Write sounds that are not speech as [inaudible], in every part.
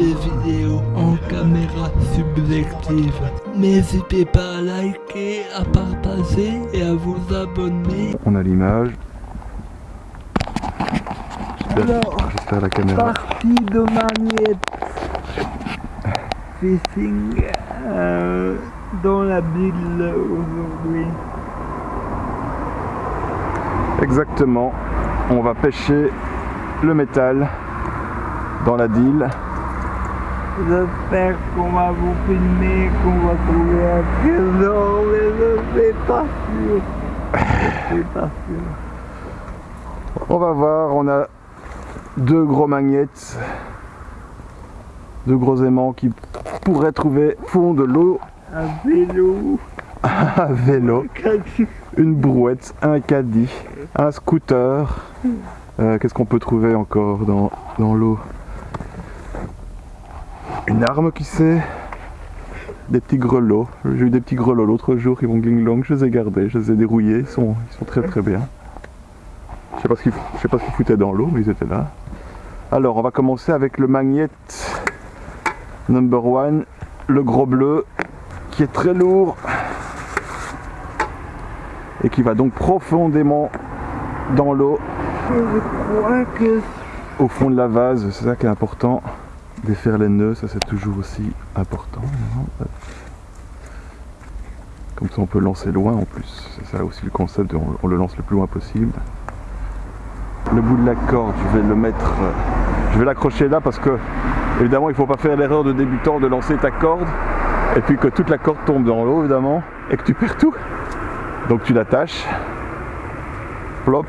des vidéos en caméra subjective. N'hésitez pas à liker, à partager et à vous abonner. On a l'image. Alors, J'espère la caméra. partie de Magnette Fishing euh, dans la ville aujourd'hui. Exactement. On va pêcher le métal dans la deal. J'espère qu'on va vous filmer, qu'on va trouver un trésor, mais je suis pas sûr. Je suis pas sûr. On va voir, on a deux gros magnettes, deux gros aimants qui pourraient trouver fond de l'eau, Un vélo, [laughs] un vélo, une brouette, un caddie, un scooter. Euh, Qu'est-ce qu'on peut trouver encore dans, dans l'eau? Une arme qui sait? Des petits grelots. J'ai eu des petits grelots l'autre jour qui vont gling long, je les ai gardés, je les ai dérouillés, ils sont, ils sont très très bien. Je sais pas ce qu'ils je sais pas ce qu'ils foutaient dans l'eau, mais ils étaient là. Alors on va commencer avec le magnette number one, le gros bleu, qui est très lourd et qui va donc profondément dans l'eau au fond de la vase, c'est ça qui est important. Défaire les nœuds, ça c'est toujours aussi important. Comme ça on peut lancer loin en plus. C'est ça aussi le concept, de- on, on le lance le plus loin possible. Le bout de la corde, je vais le mettre, euh, je vais l'accrocher là parce que évidemment il ne faut pas faire l'erreur de débutant de lancer ta corde et puis que toute la corde tombe dans l'eau évidemment et que tu perds tout. Donc tu l'attaches, plop,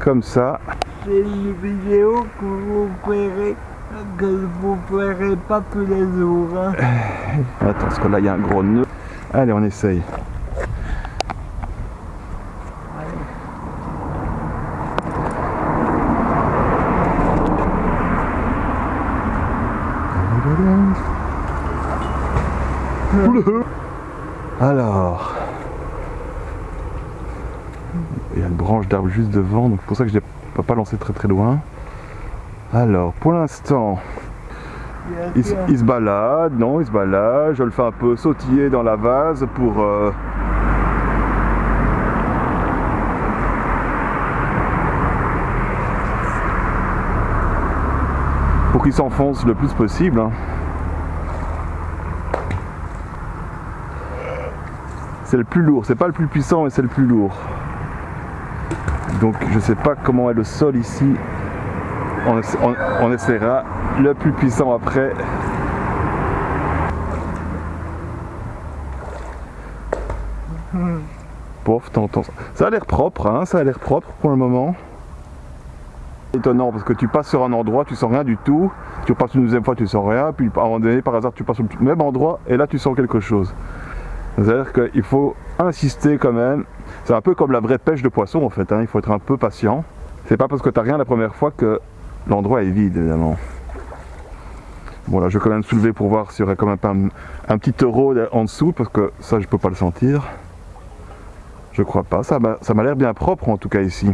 comme ça. c'est une vidéo que vous verrez, que vous verrez pas tous les jours. hein. Attends, parce que là il y a un gros nœud. Allez, on essaye. Alors, il y a une branche d'arbre juste devant, donc c'est pour ça que je ne peux pas lancer très très loin. Alors, pour l'instant, il, se- il se balade, non, il se balade. Je le fais un peu sautiller dans la vase pour. euh, pour qu'il s'enfonce le plus possible. hein. C'est le plus lourd, c'est pas le plus puissant, mais c'est le plus lourd. Donc je sais pas comment est le sol ici. On, essa- on- on essaiera le plus puissant après. Pof, t'entends ça. A l'air propre, hein, ça a l'air propre pour le moment. Étonnant parce que tu passes sur un endroit, tu sens rien du tout. Tu repasses une deuxième fois, tu sens rien. Puis à un moment donné, par hasard, tu passes sur le même endroit et là, tu sens quelque chose. C'est-à-dire qu'il faut insister quand même. C'est un peu comme la vraie pêche de poisson en fait. hein, Il faut être un peu patient. C'est pas parce que t'as rien la première fois que l'endroit est vide évidemment. Bon là je vais quand même soulever pour voir s'il y aurait quand même pas un, petit euro en dessous parce que ça je peux pas le sentir. Je crois pas. Ça m'a l'air bien propre en tout cas ici.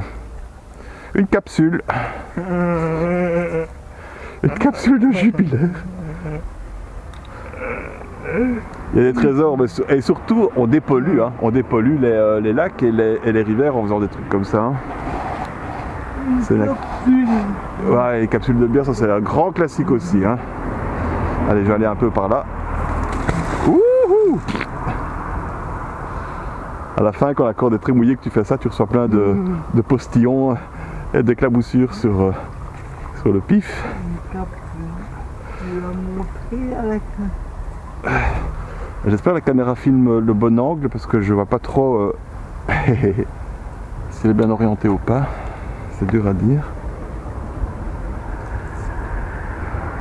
Une capsule. Une capsule de jubilaire. Il y a des trésors, mais et surtout on dépollue, hein. on dépollue les, euh, lacs et les, et les rivières en faisant des trucs comme ça. hein. C'est la- Ouais, les capsules de bière, ça c'est un grand classique aussi. hein. Allez, je vais aller un peu par là. Wouhou à la fin, quand la corde est très mouillée, que tu fais ça, tu reçois plein de, de postillons et d'éclaboussures sur, euh, sur le pif. J'espère que la caméra filme le bon angle parce que je vois pas trop euh, [laughs] si elle est bien orientée ou pas. C'est dur à dire.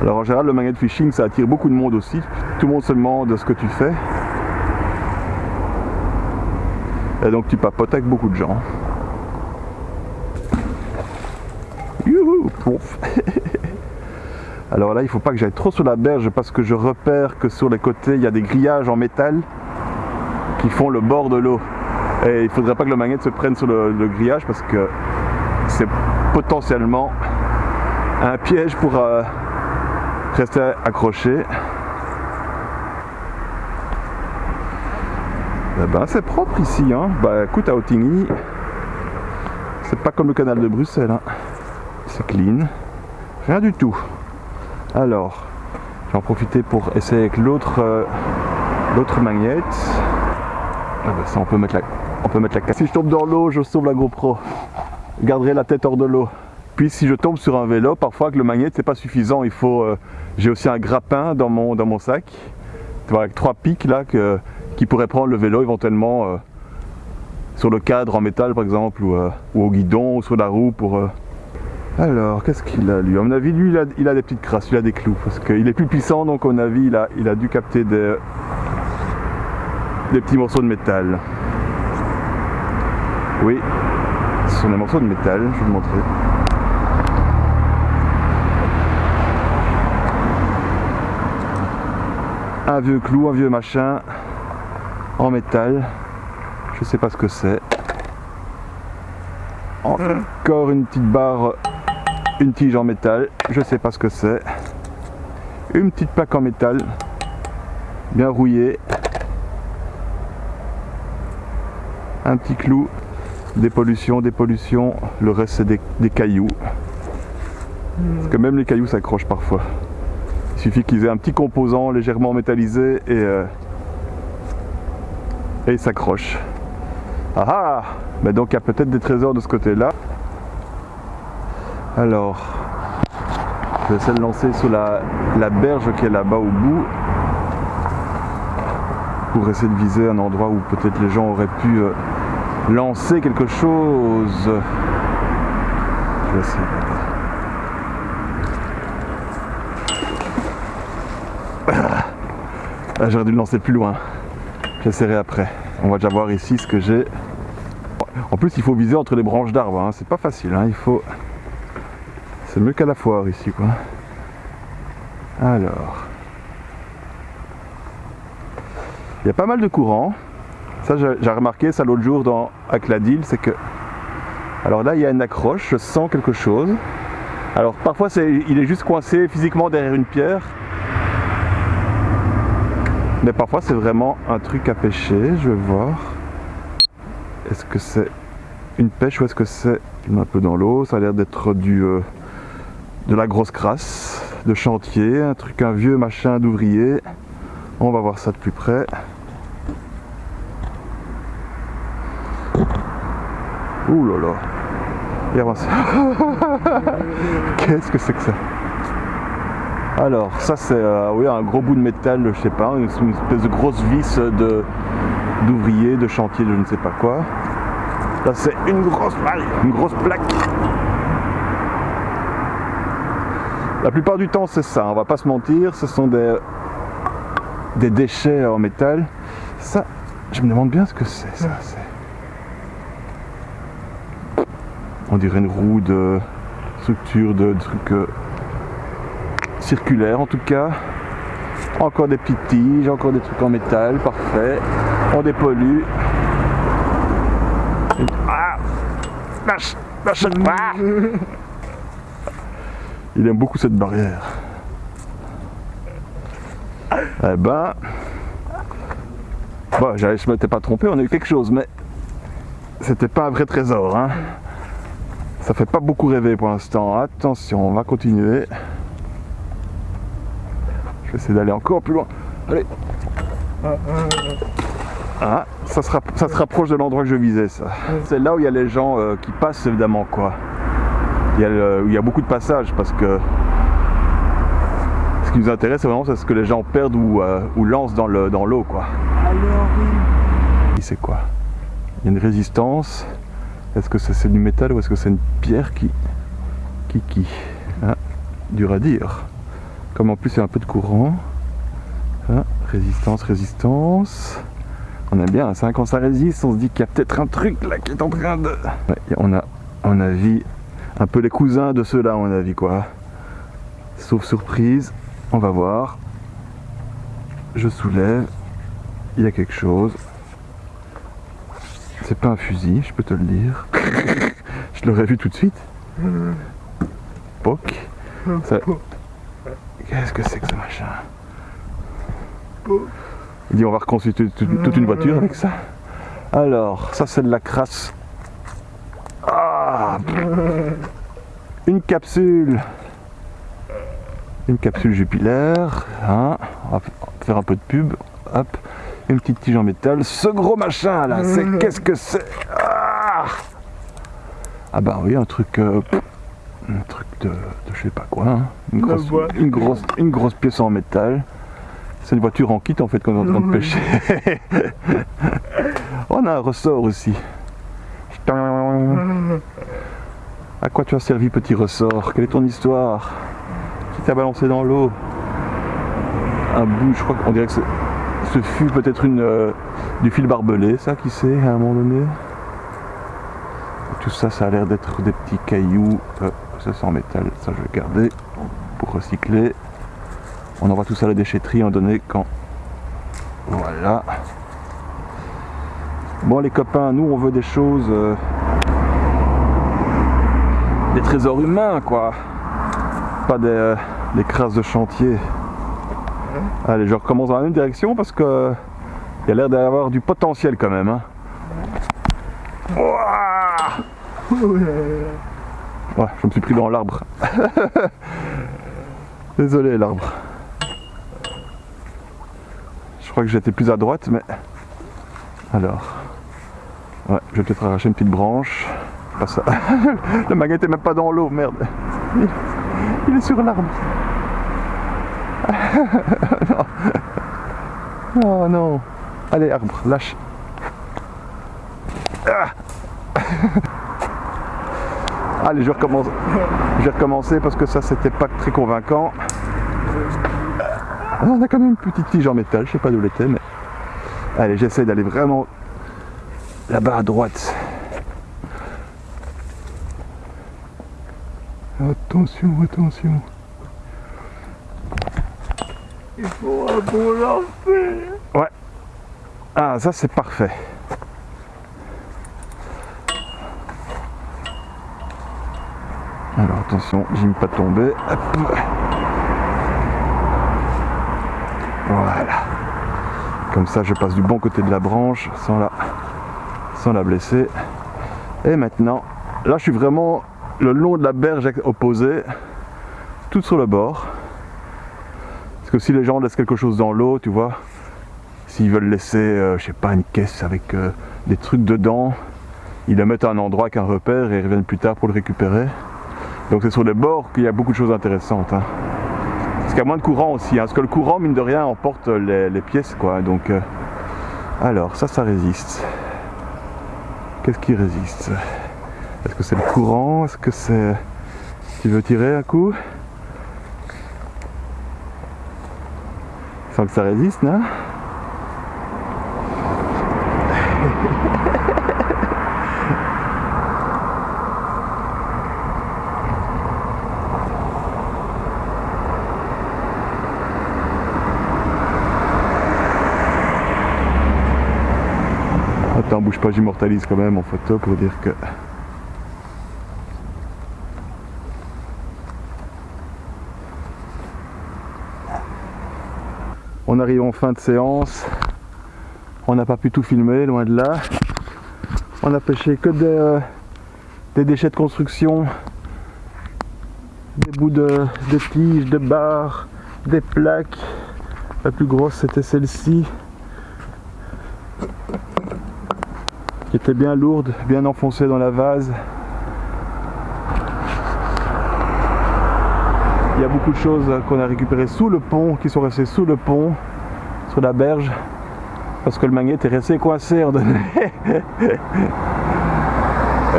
Alors en général le magnet fishing ça attire beaucoup de monde aussi. Tout le monde se demande ce que tu fais. Et donc tu papotes avec beaucoup de gens. [laughs] Alors là, il faut pas que j'aille trop sur la berge parce que je repère que sur les côtés, il y a des grillages en métal qui font le bord de l'eau. Et il faudrait pas que le magnet se prenne sur le grillage parce que c'est potentiellement un piège pour, euh, restez accrochés. Eh ben, c'est propre ici, hein. Bah écoute, à Ottigny, c'est pas comme le canal de Bruxelles, hein. C'est clean. Rien du tout. Alors, j'en profiter pour essayer avec l'autre euh, l'autre magnète. Ah bah ça, on peut mettre la, on peut mettre la Si je tombe dans l'eau, je sauve la GoPro. Garderai la tête hors de l'eau. Puis si je tombe sur un vélo, parfois que le magnète c'est pas suffisant, il faut. euh, J'ai aussi un grappin dans mon dans mon sac. Tu vois, avec trois pics là qui pourrait prendre le vélo éventuellement euh, sur le cadre en métal par exemple ou, euh, au guidon ou sur la roue pour... Alors, qu'est-ce qu'il a lui? À mon avis, lui, il a, il a des petites crasses, il a des clous parce qu'il est plus puissant donc à mon avis, il a, il a dû capter des, des petits morceaux de métal. Oui, ce sont des morceaux de métal, je vais vous montrer. Un vieux clou, un vieux machin en métal. Je sais pas ce que c'est. Encore une petite barre, une tige en métal. Je sais pas ce que c'est. Une petite plaque en métal, bien rouillée. Un petit clou, des pollutions, des pollutions. Le reste c'est des, cailloux. Parce que même les cailloux s'accrochent parfois. Il suffit qu'ils aient un petit composant légèrement métallisé et, euh, et ils s'accrochent. Ah ah Mais donc il y a peut-être des trésors de ce côté-là. Alors, je vais essayer de lancer la, la berge qui est là-bas au bout. Pour essayer de viser un endroit où peut-être les gens auraient pu euh, lancer quelque chose. Je vais essayer. Ah, J'aurais dû le lancer plus loin. J'essaierai après. On va déjà voir ici ce que j'ai. En plus, il faut viser entre les branches d'arbres. hein. C'est pas facile. hein. Il faut. C'est mieux qu'à la foire ici, quoi. Alors. Il y a pas mal de courant. Ça, j'ai remarqué ça l'autre jour dans Acladil, c'est que. Alors là, il y a une accroche. Je sens quelque chose. Alors parfois, il est juste coincé physiquement derrière une pierre. Mais parfois c'est vraiment un truc à pêcher, je vais voir. Est-ce que c'est une pêche ou est-ce que c'est un peu dans l'eau? Ça a l'air d'être du euh, de la grosse crasse, de chantier, un truc, un vieux machin d'ouvrier. On va voir ça de plus près. Ouh là là. Avancé. Qu'est-ce que c'est que ça? Alors, ça c'est euh, un gros bout de métal, je sais pas, une, espèce de grosse vis d'ouvrier, de chantier, de je ne sais pas quoi. Là c'est une grosse une grosse plaque. La plupart du temps c'est ça, on va pas se mentir, ce sont des, des déchets en métal. Ça, je me demande bien ce que c'est ça. c'est- On dirait une roue de structure de trucs euh, circulaire en tout cas. Encore des petites tiges, encore des trucs en métal, parfait. On dépollue. Ah Lâche Lâche Ah Il aime beaucoup cette barrière. Eh ben... Bon, j'avais- je m'étais pas trompé, on a eu quelque chose, mais... C'était pas un vrai trésor, hein. Ça fait pas beaucoup rêver pour l'instant. Attention, on va continuer. Je vais essayer d'aller encore plus loin. Allez. Ah, ça se, rapp- ça se rapproche de l'endroit que je visais, ça. C'est là où il y a les gens euh, qui passent, évidemment, quoi. Il y, a le- il y a beaucoup de passages parce que ce qui nous intéresse, c'est vraiment c'est ce que les gens perdent ou, euh, ou lancent dans le- dans l'eau, quoi. Alors oui. C'est quoi Il y a une résistance. Est-ce que c'est c'est du métal ou est-ce que c'est une pierre qui. qui qui Ah, Dur à dire. Comme en plus il y a un peu de courant. Ah, résistance, résistance. On aime bien, ça, quand ça résiste, on se dit qu'il y a peut-être un truc là qui est en train de. On a, à mon avis, un peu les cousins de ceux-là, à mon avis, quoi. Sauf surprise, on va voir. Je soulève. Il y a quelque chose. C'est pas un fusil, je peux te le dire. [laughs] je l'aurais vu tout de suite. Poc. Ça- Qu'est-ce que c'est que ce machin? Il dit on va reconstituer toute, toute une voiture avec ça. Alors, ça c'est de la crasse. Ah Une capsule Une capsule jupilaire. Hein. On va faire un peu de pub. Hop. Une petite tige en métal. Ce gros machin là, c'est [laughs] qu'est-ce que c'est ah, ah bah oui, un truc... euh, un truc de, de je sais pas quoi. hein. Une, grosse, une, grosse, une grosse pièce en métal. C'est une voiture en kit en fait qu'on est en train de pêcher. [laughs] On a un ressort aussi. [laughs] À quoi tu as servi petit ressort? Quelle est ton histoire? Qui t'a balancé dans l'eau? Un bout, je crois qu'on dirait que c'est- ce fut peut-être une euh, du fil barbelé, ça, qui sait, à un moment donné. Tout ça, ça a l'air d'être des petits cailloux. Euh, ça, c'est en métal, ça, je vais garder pour recycler. On envoie tout ça à la déchetterie, en donné quand. Voilà. Bon, les copains, nous, on veut des choses. euh, des trésors humains, quoi. Pas des, des crasses de chantier. Allez, je recommence dans la même direction parce que il y a l'air d'avoir du potentiel quand même. hein. Ouais, je me suis pris dans l'arbre. [laughs] Désolé l'arbre. Je crois que j'étais plus à droite, mais... Alors... Ouais, je vais peut-être arracher une petite branche. Pas ça. [laughs] Le magnet était même pas dans l'eau, merde. Il est sur l'arbre. Non. [laughs] Oh non. Allez, arbre, lâche. Ah. Allez, je recommence. Je vais recommencer parce que ça, c'était pas très convaincant. Ah, on a quand même une petite tige en métal, je sais pas d'où elle mais. Allez, j'essaie d'aller vraiment là-bas à droite. Attention, attention. Il faut un bon lancer. Ah, ça c'est parfait. Alors attention, j'aime pas tomber. Voilà. Comme ça, je passe du bon côté de la branche sans la, sans la blesser. Et maintenant, là, je suis vraiment le long de la berge opposée, tout sur le bord. Parce que si les gens laissent quelque chose dans l'eau, tu vois, S'ils veulent laisser, euh, je sais pas, une caisse avec euh, des trucs dedans, ils le mettent à un endroit avec un repère et ils reviennent plus tard pour le récupérer. Donc c'est sur les bords qu'il y a beaucoup de choses intéressantes. hein. Parce qu'il y a moins de courant aussi, hein, parce que le courant, mine de rien, emporte les, les pièces. quoi. Donc, euh, alors, ça, ça résiste. Qu'est-ce qui résiste? Est-ce que c'est le courant? Est-ce que c'est... Tu veux tirer un coup? Sans que ça résiste, non Attends, bouge pas, j'immortalise quand même en photo pour dire que... On arrive en fin de séance. On n'a pas pu tout filmer, loin de là. On a pêché que des, euh, des déchets de construction, des bouts de, de tiges, de barres, des plaques. La plus grosse c'était celle-ci. qui était bien lourde, bien enfoncée dans la vase. Il y a beaucoup de choses qu'on a récupérées sous le pont, qui sont restées sous le pont, sur la berge, parce que le magnet est resté coincé en donné. [laughs] Et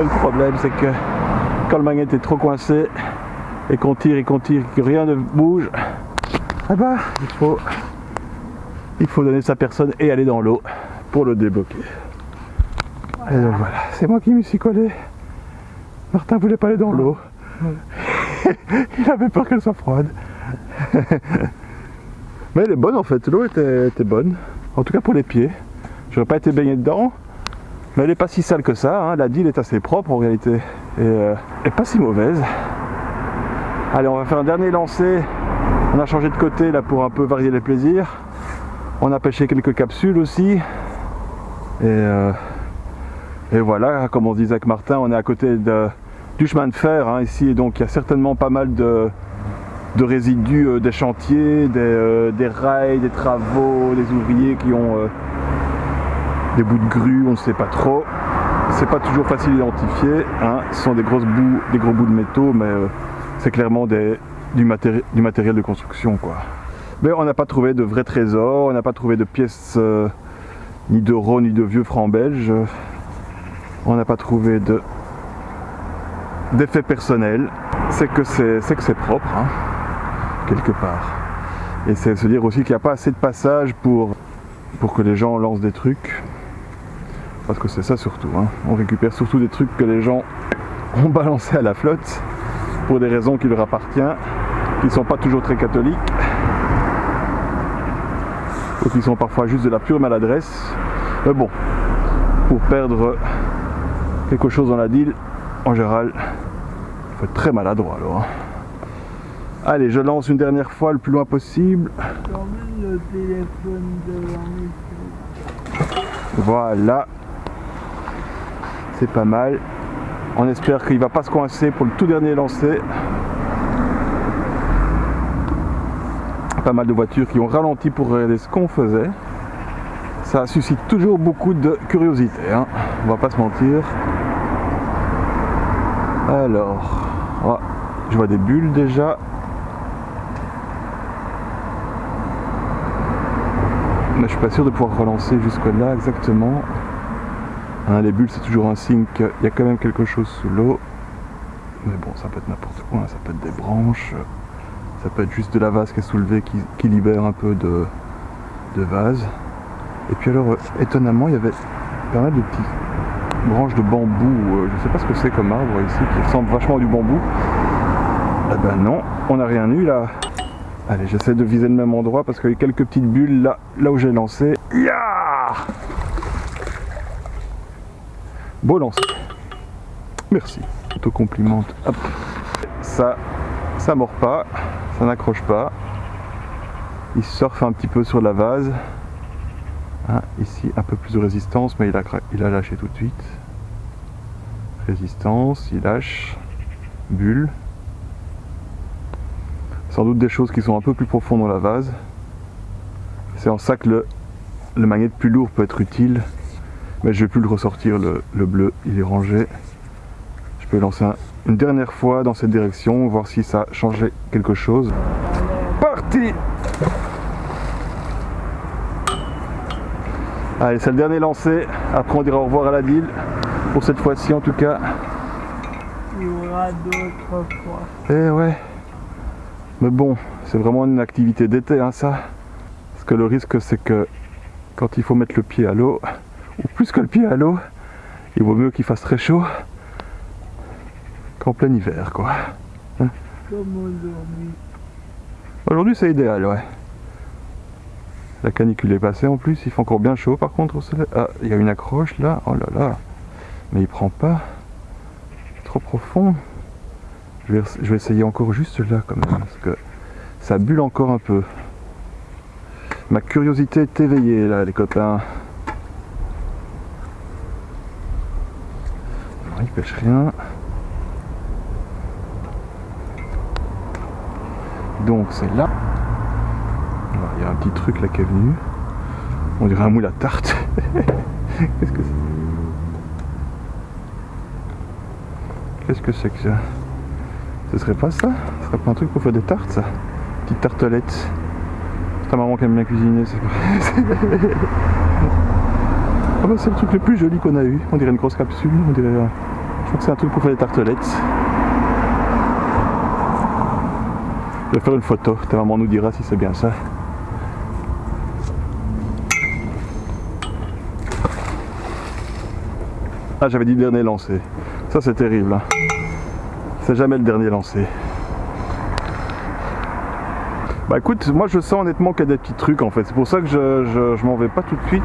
le problème c'est que quand le magnet est trop coincé et qu'on tire et qu'on tire que rien ne bouge, ah bah il faut, il faut donner sa personne et aller dans l'eau pour le débloquer. Et donc voilà, c'est moi qui me suis collé. Martin voulait pas aller dans l'eau. [laughs] Il avait peur qu'elle soit froide. [laughs] Mais elle est bonne en fait, l'eau était, bonne. En tout cas pour les pieds. J'aurais pas été baigné dedans. Mais elle est pas si sale que ça. hein. La deal est assez propre en réalité. Et, euh, pas si mauvaise. Allez, on va faire un dernier lancer On a changé de côté là pour un peu varier les plaisirs. On a pêché quelques capsules aussi. Et, euh, et voilà, comme on disait avec Martin, on est à côté de, du chemin de fer hein, ici. Et donc il y a certainement pas mal de, de résidus euh, des chantiers, des, euh, des, rails, des travaux, des ouvriers qui ont euh, des bouts de grue, on ne sait pas trop. C'est pas toujours facile d'identifier. Hein. Ce sont des grosses bouts, des gros bouts de métaux, mais c'est clairement du, matéri du, matériel de construction. Mais on n'a pas trouvé de vrais trésors, on n'a pas trouvé de pièces ni d'euros ni de vieux francs belges. On n'a pas trouvé de C'est que c'est que c'est propre. Hein quelque part. Et c'est se dire aussi qu'il n'y a pas assez de passages pour, pour que les gens lancent des trucs. Parce que c'est ça surtout. Hein. On récupère surtout des trucs que les gens ont balancés à la flotte pour des raisons qui leur appartiennent, qui ne sont pas toujours très catholiques. Ou qui sont parfois juste de la pure maladresse. Mais bon, pour perdre quelque chose dans la deal, en général, il faut être très maladroit alors. Hein. Allez, je lance une dernière fois le plus loin possible. Voilà. C'est pas mal. On espère qu'il va pas se coincer pour le tout dernier lancer. Pas mal de voitures qui ont ralenti pour regarder ce qu'on faisait. Ça suscite toujours beaucoup de curiosité. Hein. On va pas se mentir. Alors, je vois des bulles déjà. mais je suis pas sûr de pouvoir relancer jusque là exactement. Hein, les bulles c'est toujours un signe qu'il y a quand même quelque chose sous l'eau. Mais bon, ça peut être n'importe quoi, ça peut être des branches, ça peut être juste de la vase qui est soulevée qui, libère un peu de, vase. Et puis alors, euh, étonnamment, il y avait pas mal de petites branches de bambou, euh, je sais pas ce que c'est comme arbre ici, qui ressemble vachement à du bambou. Eh ben non, on n'a rien eu là. Allez, j'essaie de viser le même endroit parce qu'il y a quelques petites bulles là, là où j'ai lancé. Ya Beau lancer. Merci. Auto-complimente. Ça, ça mord pas, ça n'accroche pas. Il surfe un petit peu sur la vase. Hein, ici, un peu plus de résistance, mais il a, il a lâché tout de suite. Résistance, il lâche. Bulle sans doute des choses qui sont un peu plus profondes dans la vase. C'est en ça que le, le magnet plus lourd peut être utile, mais je vais plus le ressortir, le, bleu, il est rangé. Je peux lancer une dernière fois dans cette direction, voir si ça a changé quelque chose. Parti Allez, c'est le dernier lancé. Après, on dira au revoir à la deal. Pour cette fois-ci, en tout cas. Il y aura d'autres fois. Eh ouais. Mais bon, c'est vraiment une activité d'été, hein, ça. Parce que le risque, c'est que quand il faut mettre le pied à l'eau, ou plus que le pied à l'eau, il vaut mieux qu'il fasse très chaud qu'en plein hiver, quoi. Hein? Aujourd'hui Aujourd'hui, c'est idéal, ouais. La canicule est passée en plus, il fait encore bien chaud par contre au soleil. Ah, il y a une accroche là, oh là là. Mais il prend pas. Trop profond. Je vais, essayer encore juste là quand même, parce que ça bulle encore un peu. Ma curiosité est éveillée là les copains. il pêche rien. Donc c'est là. Il y a un petit truc là qui est venu. On dirait un moule à tarte. [laughs] Qu'est-ce que c'est c'est que ça ce serait pas ça? Ce serait pas un truc pour faire des tartes ça? Petite tartelette. Ta maman qui aime bien cuisiner, c'est [laughs] Ah bah c'est le truc le plus joli qu'on a eu. On dirait une grosse capsule, on dirait. Euh, je crois que c'est un truc pour faire des tartelettes. Je vais faire une photo, ta maman nous dira si c'est bien ça. Ah j'avais dit dernier lancé. Ça c'est terrible. Hein jamais le dernier lancé. Bah écoute, moi je sens honnêtement qu'il y a des petits trucs en fait. C'est pour ça que je, je, m'en vais pas tout de suite.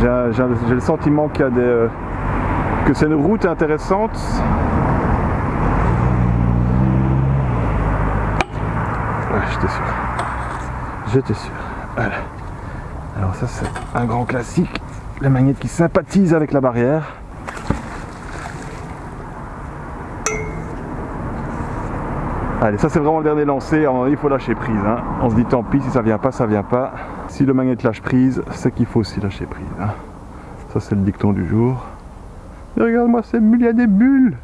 J'ai le sentiment qu'il y a des... Euh, que c'est une route intéressante. j'étais sûr. J'étais sûr. Alors ça c'est un grand classique. La magnète qui sympathise avec la barrière. Allez, ça c'est vraiment le dernier lancé. Il faut lâcher prise. hein. On se dit tant pis, si ça vient pas, ça vient pas. Si le magnet lâche prise, c'est qu'il faut aussi lâcher prise. hein. Ça c'est le dicton du jour. Mais regarde-moi ces bulles, il y a des bulles.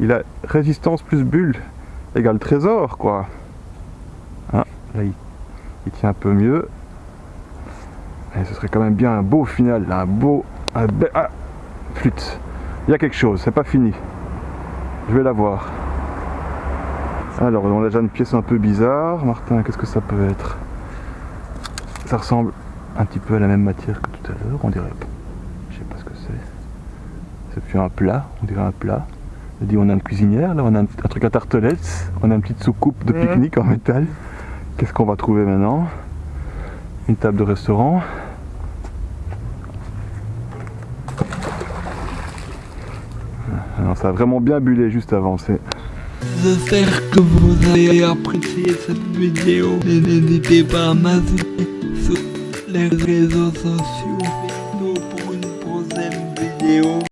Il a résistance plus bulle égale trésor, quoi. Ah, là, il, tient un peu mieux. Et ce serait quand même bien un beau final, un beau... Ah Flûte. Il y a quelque chose, c'est pas fini. Je vais la voir. Alors, on a déjà une pièce un peu bizarre. Martin, qu'est-ce que ça peut être? Ça ressemble un petit peu à la même matière que tout à l'heure, on dirait. Je sais pas ce que c'est. C'est plus un plat, on dirait un plat. On dit on a une cuisinière, là on a un, un truc à tartelettes, on a une petite soucoupe de Mhm. pique-nique en métal. Qu'est-ce qu'on va trouver maintenant? Une table de restaurant. Ah, non, ça a vraiment bien bullé juste avant. c'est- J'espère que vous avez apprécié cette vidéo et n'hésitez pas à m'ajouter sur les réseaux sociaux. Pour une prochaine vidéo.